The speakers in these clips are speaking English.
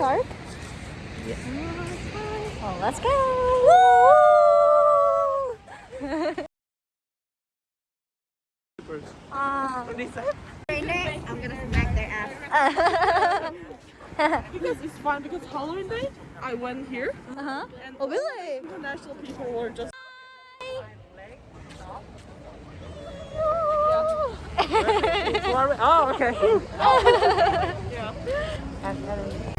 Well, let's go. Ah. I'm gonna smack their ass. Because it's fun because Halloween day I went here Uh-huh. and Oh, really? international people were just oh okay. I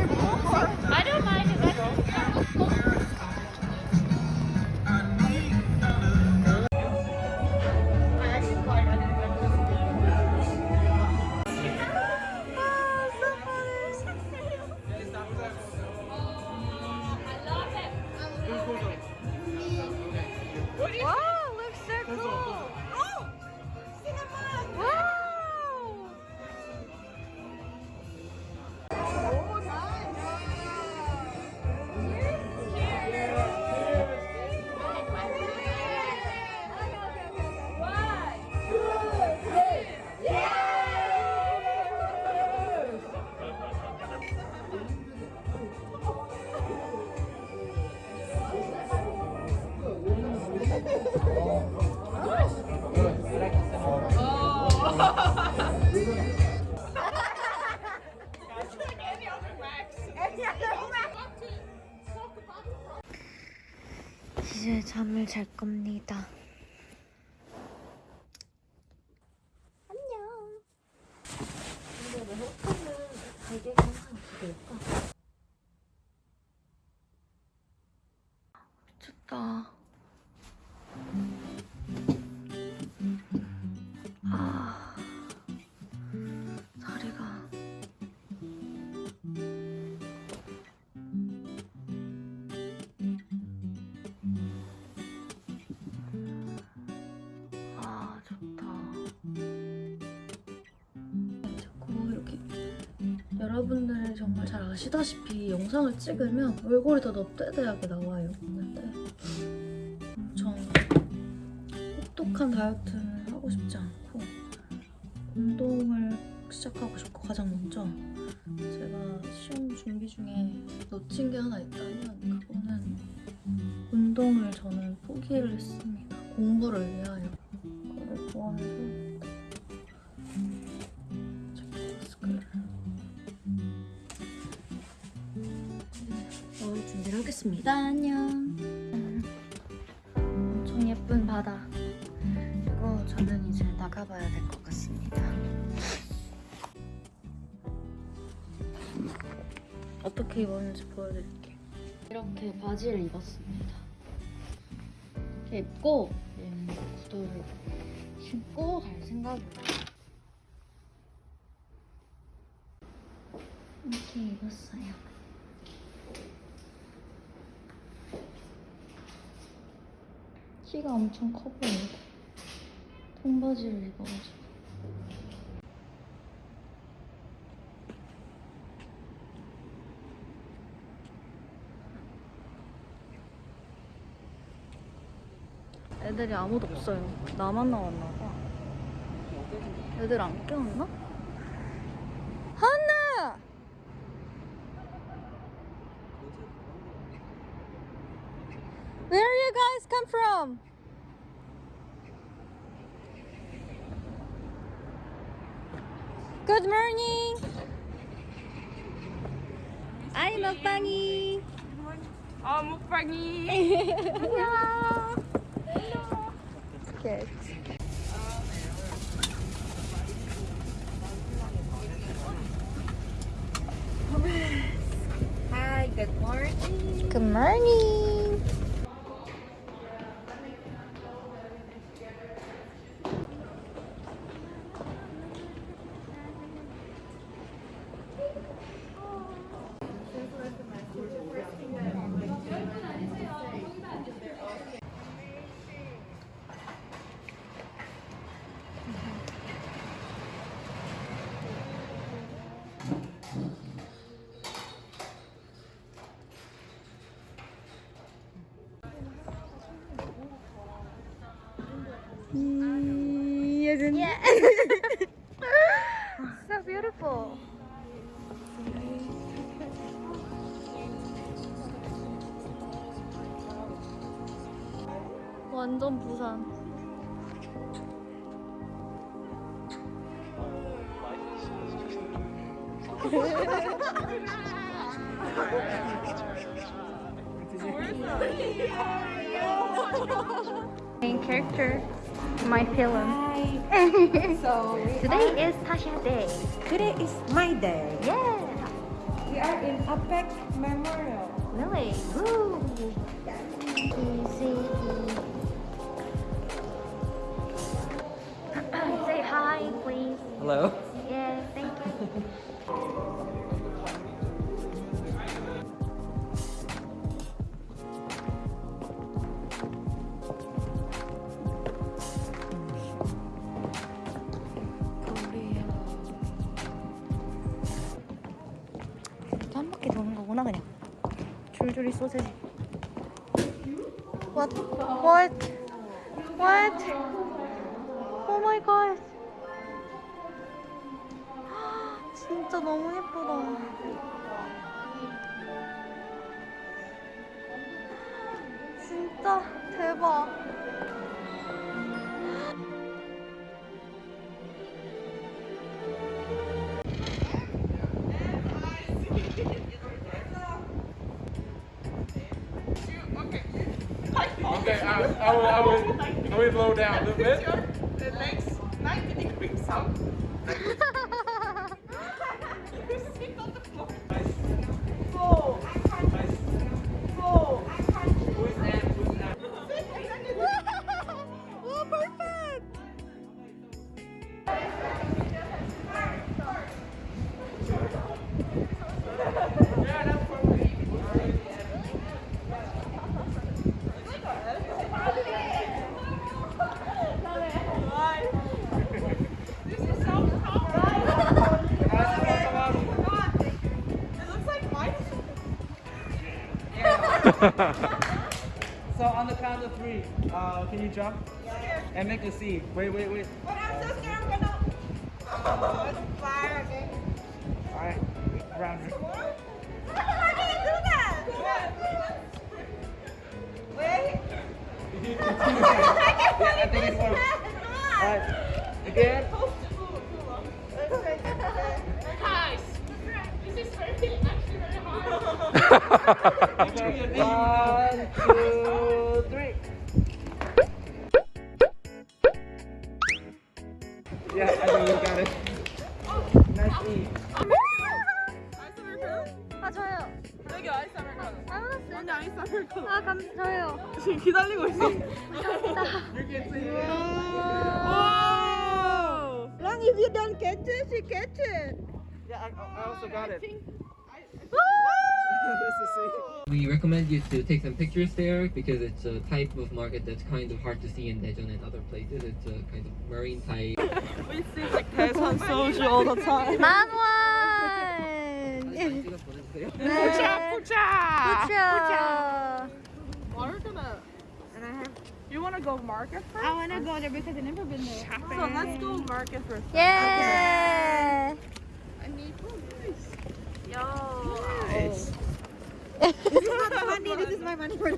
잠을 잘 겁니다. 여러분들 정말 잘 아시다시피 영상을 찍으면 얼굴이 더 넙대대하게 나와요. 근데 엄청 혹독한 다이어트는 하고 싶지 않고 운동을 시작하고 싶고 가장 먼저 제가 시험 준비 중에 놓친 게 하나 있다면 그거는 운동을 저는 포기를 했습니다. 공부를 위하여 그거를 포함해서 하겠습니다. 안녕. 음, 엄청 예쁜 바다. 그리고 저는 이제 나가봐야 될 것 같습니다. 어떻게 입었는지 보여드릴게요. 이렇게 바지를 입었습니다. 이렇게 입고 얘는 구두를 신고 갈 생각이에요. 이렇게 입었어요. 키가 엄청 커 보여요. 통바지를 입어가지고. 애들이 아무도 없어요. 나만 나왔나 봐. 애들 안 깨웠나? come from? Good morning. I'm Mukbangi. Oh, ah, Mukbangi. Hello. Hello. Good. Hi, good morning. Good morning. Yeah. so beautiful. 완전 부산. Main character, my film. So Today is Tasha Day. today is my day. Yeah. We are in Apex Memorial. Really? Woo. Easy. Say hi, please. Hello. Yeah, thank you. What? What? What? Oh my god 진짜 너무 예쁘다 진짜 대박 I, I will, I will, I will blow down a little bit. The legs 90 degrees out. So on the count of three, uh, can you jump? And make a C. Wait, wait, wait. But I'm so scared I'm gonna. Oh, it's fire, okay? Alright. Round. How do you do that? Wait. Yeah, I think it's one. Alright. Again. Guys, this is very, actually very hard. One, two, three. Yeah, I think you got it. Nice E. 아 저요 여기 아이스 아메리카노. 아무렇어요 언니 아이스 아메리카노. 아 감, 저요 지금 기다리고 있어. Long if you don't catch it, she catch it. Yeah, I, I also got it. We recommend you to take some pictures there because it's a type of market that's kind of hard to see in Daejeon and other places. It's a kind of marine type. We see like 대선 soju all the time. 만원 찍어 보내주세요. 네 pucha. pucha We're gonna. And I have. You wanna go market first? I wanna go there because I've never been there. So let's go market first. 예 Nice. This is not money, this is my money for the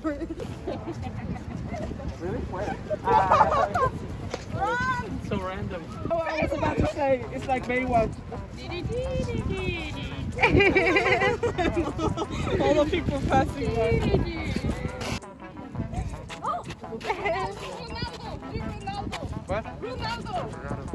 Really? Where? Ah, so random. Oh, I was about to say, it's like Baywatch. All the people passing by. oh What? One,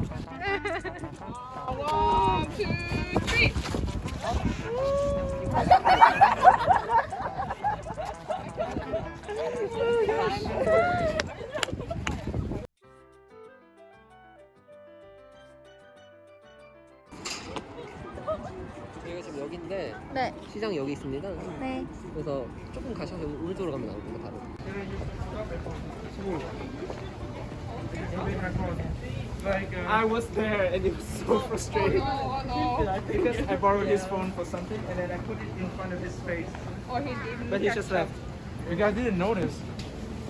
저희가 지금 여기인데 네, 시장 여기 있습니다. 네. 그래서 조금 가셔서 울도로 가면 나옵니다. 바로. Like, uh, I was there and it was so frustrating. Because I borrowed his phone for something and then I put it in front of his face. Or he didn't. But he just left. you guys didn't notice.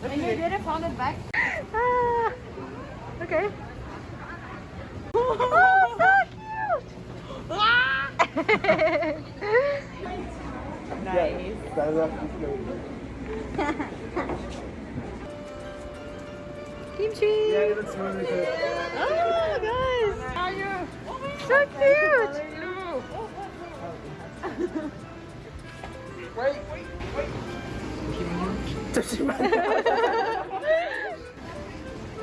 And you didn't found it back? 아, Okay. Oh, so cute! Nice. Kimchi! Yeah, it looks really good. Oh, guys! So cute! Wait, wait, wait.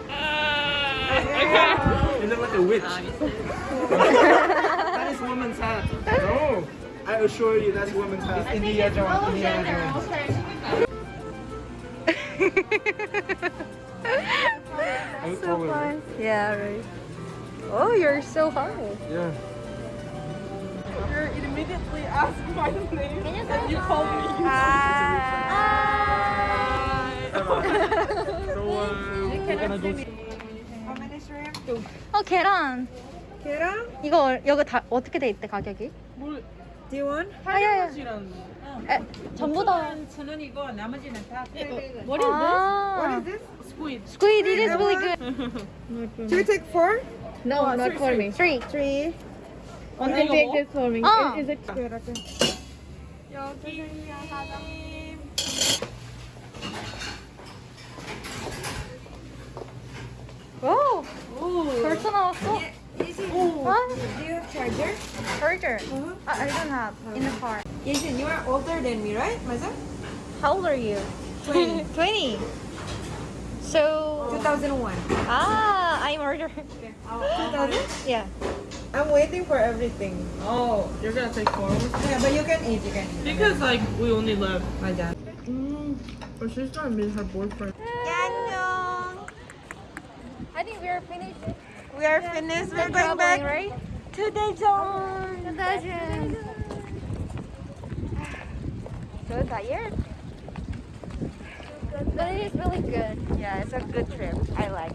Ah. You look like a witch. woman's hat. No. I assure you, that's woman's hat. India India so fun, Right? Yeah, right. Oh, you're so hard. Yeah. You immediately asked my name you and you called me you Hi. Hi. so, uh, we're gonna go... How many shrimp? Two. Oh, Keran. 계란? 이거 여기 다 어떻게 돼 있대 가격이? 뭘? 아야, 지라는 에, 전부 다. 천 원이고 나머지는 다 What 아, What is this? Squid. squid, it is really good. Do you take four? No, not for me. Three. Three. One thing take this for me. 어. Is it Okay, okay. 오, 벌써 나왔어? Yesin, 아, do you have charger? burger. I, I don't have in the car. Yesin, you are older than me, right, Maza? How old are you? 20. 20. So, 2001. ah, I'm older. 2000? Yeah. I'm waiting for everything. Oh, you're gonna take four? Yeah, but you can eat, you can eat. Because like we only love left. Maza. But she's trying to meet her boyfriend. I think we are finished. We are finished. We're going back right? to. To Daejeon. So tired. But it is really good. Yeah, it's a good trip. I like.